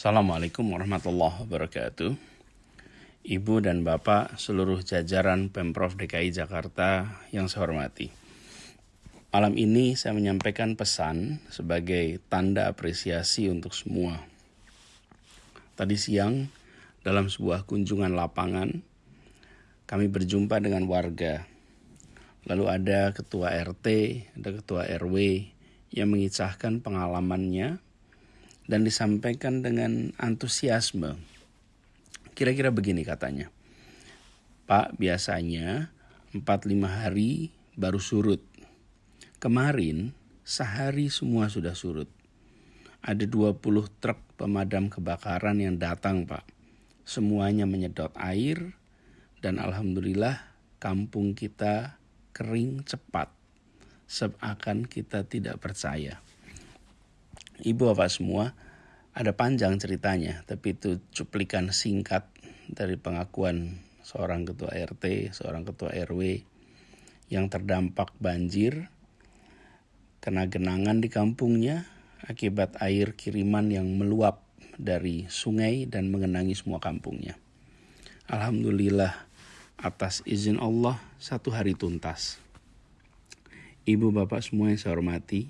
Assalamualaikum warahmatullahi wabarakatuh. Ibu dan Bapak seluruh jajaran Pemprov DKI Jakarta yang saya hormati. Malam ini saya menyampaikan pesan sebagai tanda apresiasi untuk semua. Tadi siang dalam sebuah kunjungan lapangan kami berjumpa dengan warga. Lalu ada ketua RT, ada ketua RW yang mengisahkan pengalamannya dan disampaikan dengan antusiasme. Kira-kira begini katanya. Pak, biasanya 4-5 hari baru surut. Kemarin sehari semua sudah surut. Ada 20 truk pemadam kebakaran yang datang, Pak. Semuanya menyedot air dan alhamdulillah kampung kita kering cepat. Seakan kita tidak percaya. Ibu bapak semua, ada panjang ceritanya, tapi itu cuplikan singkat dari pengakuan seorang ketua RT, seorang ketua RW yang terdampak banjir, kena genangan di kampungnya akibat air kiriman yang meluap dari sungai dan mengenangi semua kampungnya. Alhamdulillah atas izin Allah satu hari tuntas. Ibu bapak semua yang saya hormati,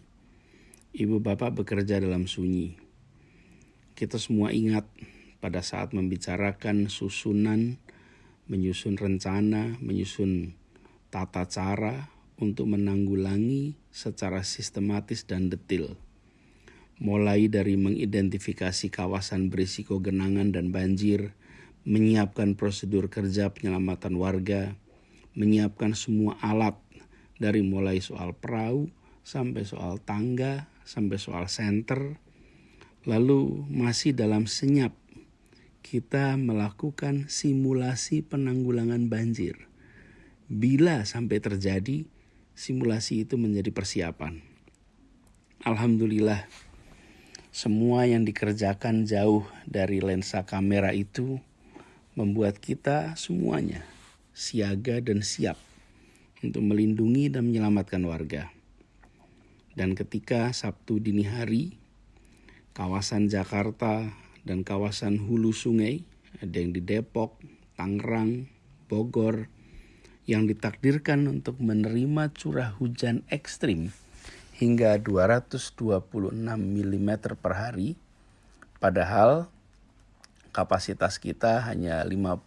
Ibu bapak bekerja dalam sunyi. Kita semua ingat pada saat membicarakan susunan, menyusun rencana, menyusun tata cara untuk menanggulangi secara sistematis dan detil. Mulai dari mengidentifikasi kawasan berisiko genangan dan banjir, menyiapkan prosedur kerja penyelamatan warga, menyiapkan semua alat dari mulai soal perahu sampai soal tangga, sampai soal center, lalu masih dalam senyap kita melakukan simulasi penanggulangan banjir. Bila sampai terjadi, simulasi itu menjadi persiapan. Alhamdulillah, semua yang dikerjakan jauh dari lensa kamera itu membuat kita semuanya siaga dan siap untuk melindungi dan menyelamatkan warga. Dan ketika Sabtu dini hari, kawasan Jakarta dan kawasan hulu sungai, ada yang di Depok, Tangerang, Bogor, yang ditakdirkan untuk menerima curah hujan ekstrim hingga 226 mm per hari, padahal kapasitas kita hanya 50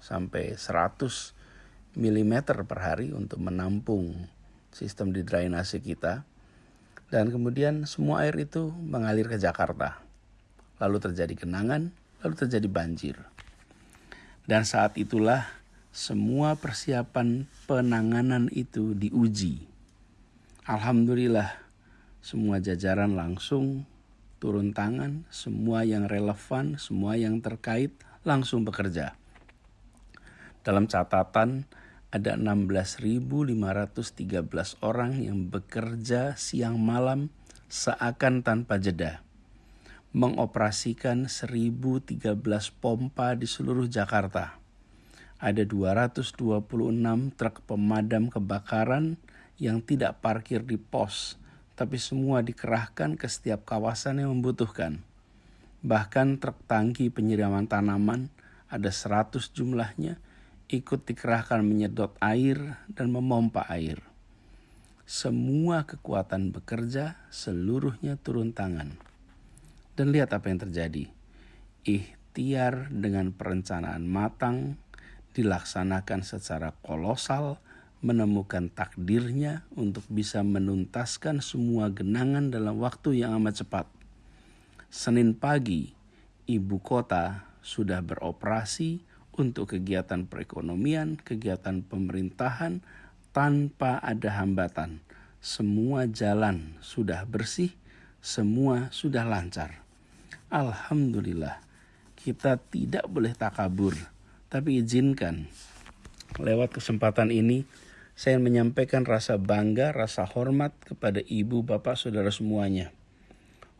sampai 100 mm per hari untuk menampung sistem drainase kita dan kemudian semua air itu mengalir ke Jakarta. Lalu terjadi genangan, lalu terjadi banjir. Dan saat itulah semua persiapan penanganan itu diuji. Alhamdulillah semua jajaran langsung turun tangan, semua yang relevan, semua yang terkait langsung bekerja. Dalam catatan ada 16.513 orang yang bekerja siang malam seakan tanpa jeda. Mengoperasikan 1.013 pompa di seluruh Jakarta. Ada 226 truk pemadam kebakaran yang tidak parkir di pos, tapi semua dikerahkan ke setiap kawasan yang membutuhkan. Bahkan truk tangki penyiraman tanaman ada 100 jumlahnya ikut dikerahkan menyedot air dan memompa air. Semua kekuatan bekerja, seluruhnya turun tangan. Dan lihat apa yang terjadi. Ikhtiar dengan perencanaan matang dilaksanakan secara kolosal, menemukan takdirnya untuk bisa menuntaskan semua genangan dalam waktu yang amat cepat. Senin pagi, ibu kota sudah beroperasi untuk kegiatan perekonomian, kegiatan pemerintahan tanpa ada hambatan. Semua jalan sudah bersih, semua sudah lancar. Alhamdulillah, kita tidak boleh takabur, tapi izinkan lewat kesempatan ini saya menyampaikan rasa bangga, rasa hormat kepada ibu, bapak, saudara semuanya.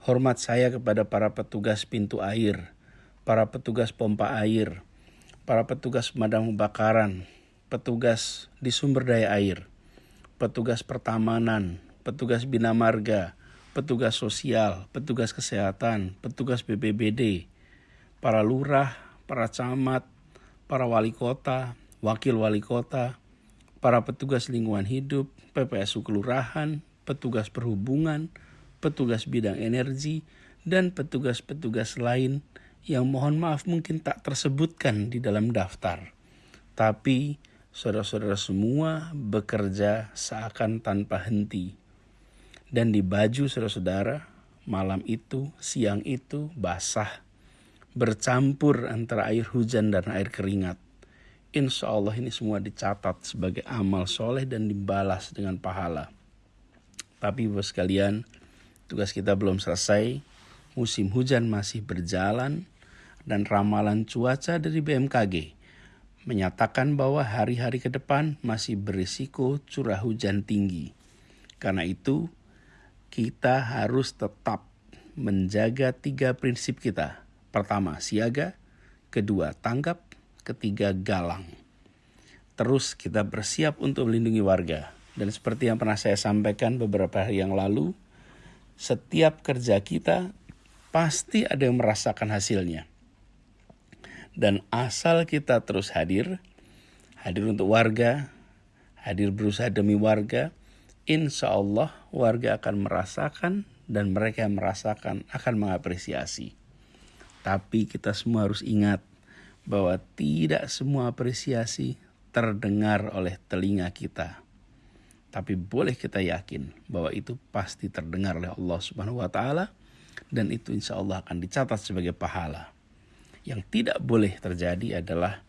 Hormat saya kepada para petugas pintu air, para petugas pompa air, para petugas pemadam kebakaran, petugas di sumber daya air, petugas pertamanan, petugas bina marga, petugas sosial, petugas kesehatan, petugas BPBD, para lurah, para camat, para wali kota, wakil wali kota, para petugas lingkungan hidup, PPSU kelurahan, petugas perhubungan, petugas bidang energi, dan petugas-petugas lain yang mohon maaf mungkin tak tersebutkan di dalam daftar. Tapi saudara-saudara semua bekerja seakan tanpa henti. Dan di baju saudara-saudara, malam itu, siang itu basah, bercampur antara air hujan dan air keringat Insya Allah ini semua dicatat sebagai amal soleh dan dibalas dengan pahala. Tapi bos sekalian, tugas kita belum selesai. Musim hujan masih berjalan dan ramalan cuaca dari BMKG menyatakan bahwa hari-hari ke depan masih berisiko curah hujan tinggi. Karena itu, kita harus tetap menjaga tiga prinsip kita. Pertama, siaga. Kedua, tanggap ketiga galang. Terus kita bersiap untuk melindungi warga. Dan seperti yang pernah saya sampaikan beberapa hari yang lalu, setiap kerja kita pasti ada yang merasakan hasilnya. Dan asal kita terus hadir, hadir untuk warga, hadir berusaha demi warga, insya Allah warga akan merasakan dan mereka yang merasakan akan mengapresiasi. Tapi kita semua harus ingat, bahwa tidak semua apresiasi terdengar oleh telinga kita. Tapi boleh kita yakin bahwa itu pasti terdengar oleh Allah Subhanahu wa taala dan itu insya Allah akan dicatat sebagai pahala. Yang tidak boleh terjadi adalah